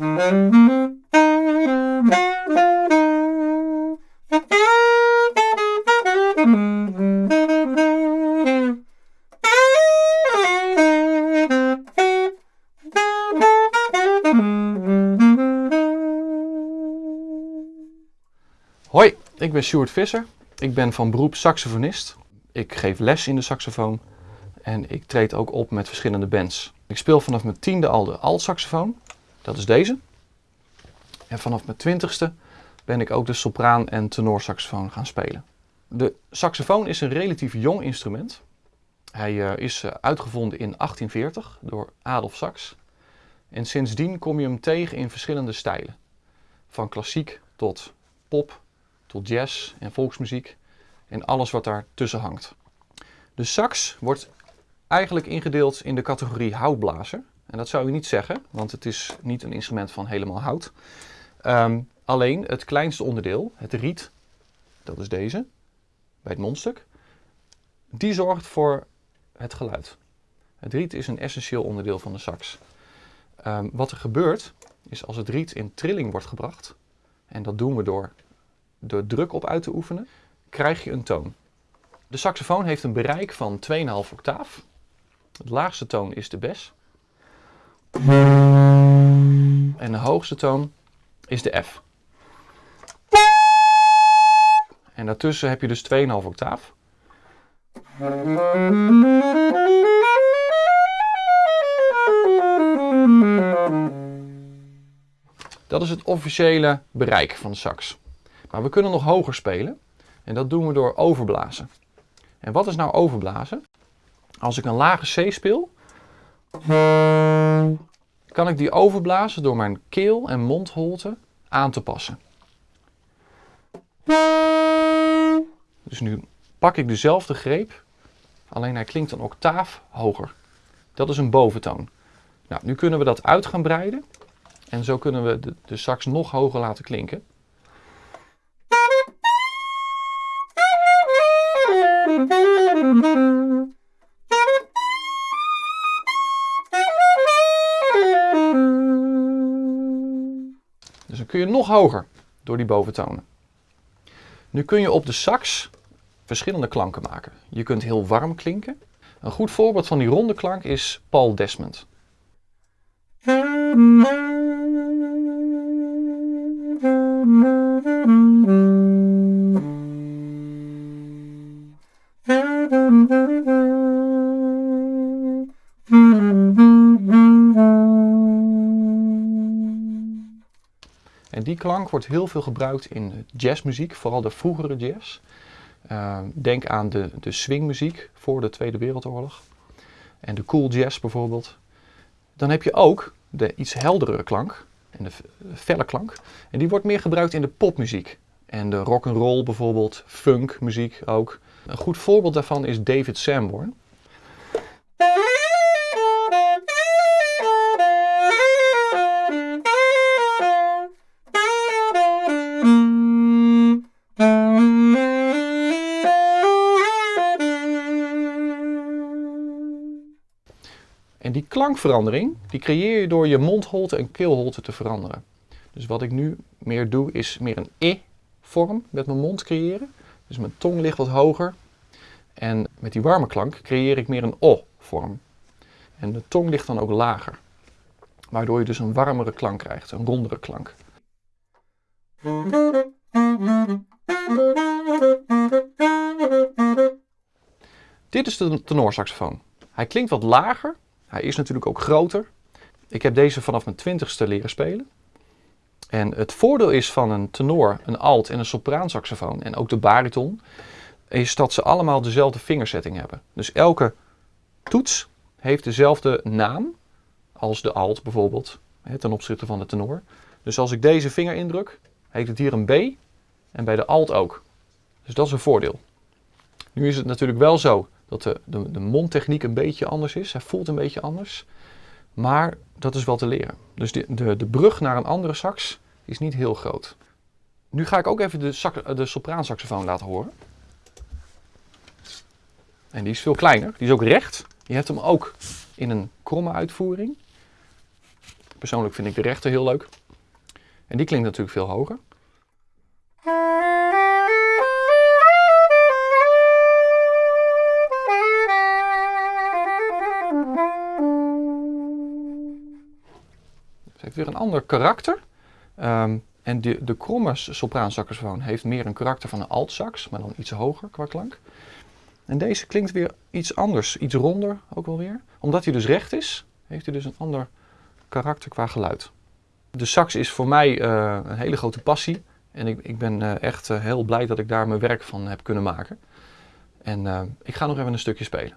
Hoi, ik ben Stuart Visser. Ik ben van beroep saxofonist. Ik geef les in de saxofoon en ik treed ook op met verschillende bands. Ik speel vanaf mijn tiende al de alt-saxofoon, dat is deze. En vanaf mijn twintigste ben ik ook de sopraan- en tenorsaxofoon gaan spelen. De saxofoon is een relatief jong instrument. Hij eh, is eh, uitgevonden in 1840 door Adolf Sax. En sindsdien kom je hem tegen in verschillende stijlen. Van klassiek tot pop, tot jazz en volksmuziek en alles wat daar tussen hangt. De sax wordt eigenlijk ingedeeld in de categorie houtblazer. En dat zou je niet zeggen, want het is niet een instrument van helemaal hout. Ehm, alleen het kleinste onderdeel, het riet, dat is deze, bij het mondstuk, die zorgt voor het geluid. Het riet is een essentieel onderdeel van de sax. Ehm, wat er gebeurt, is als het riet in trilling wordt gebracht, en dat doen we door er druk op uit te oefenen, krijg je een toon. De saxofoon heeft een bereik van 2,5 octaaf. Het laagste toon is de bes. En de hoogste toon is de F. En daartussen heb je dus 2,5 octaaf. Dat is het officiële bereik van de sax. Maar we kunnen nog hoger spelen. En dat doen we door overblazen. En wat is nou overblazen? Als ik een lage C speel, kan ik die overblazen door mijn keel en mondholte aan te passen. Dus nu pak ik dezelfde greep, alleen hij klinkt een octaaf hoger. Dat is een boventoon. Nou, nu kunnen we dat uit gaan breiden en zo kunnen we de, de sax nog hoger laten klinken. Kun je nog hoger door die boventonen. Nu kun je op de sax verschillende klanken maken. Je kunt heel warm klinken. Een goed voorbeeld van die ronde klank is Paul Desmond. En die klank wordt heel veel gebruikt in jazzmuziek, vooral de vroegere jazz. Uh, denk aan de, de swingmuziek voor de Tweede Wereldoorlog. En de cool jazz bijvoorbeeld. Dan heb je ook de iets heldere klank en de felle klank. En die wordt meer gebruikt in de popmuziek. En de rock and roll bijvoorbeeld, funkmuziek ook. Een goed voorbeeld daarvan is David Sanborn. En die klankverandering, die creëer je door je mondholte en keelholte te veranderen. Dus wat ik nu meer doe, is meer een e-vorm met mijn mond creëren. Dus mijn tong ligt wat hoger. En met die warme klank creëer ik meer een o-vorm. En de tong ligt dan ook lager. Waardoor je dus een warmere klank krijgt, een rondere klank. Dit is de tenorsaxofoon. Hij klinkt wat lager, hij is natuurlijk ook groter. Ik heb deze vanaf mijn twintigste leren spelen. En het voordeel is van een tenor, een alt en een sopraansaxofoon en ook de bariton, is dat ze allemaal dezelfde vingersetting hebben. Dus elke toets heeft dezelfde naam als de alt bijvoorbeeld, ten opzichte van de tenor. Dus als ik deze vinger indruk, heeft het hier een B en bij de alt ook. Dus dat is een voordeel. Nu is het natuurlijk wel zo dat de, de, de mondtechniek een beetje anders is. Hij voelt een beetje anders. Maar dat is wel te leren. Dus de, de, de brug naar een andere sax is niet heel groot. Nu ga ik ook even de, sax, de sopraansaxofoon laten horen. En die is veel kleiner. Die is ook recht. Je hebt hem ook in een kromme uitvoering. Persoonlijk vind ik de rechter heel leuk. En die klinkt natuurlijk veel hoger. Heeft weer een ander karakter. Ehm, en de, de kromme sopraansaxofoon heeft meer een karakter van een altsax, maar dan iets hoger qua klank. En deze klinkt weer iets anders, iets ronder ook wel weer. Omdat hij dus recht is, heeft hij dus een ander karakter qua geluid. De sax is voor mij uh, een hele grote passie. En ik, ik ben uh, echt uh, heel blij dat ik daar mijn werk van heb kunnen maken. En ik ga nog even een stukje spelen.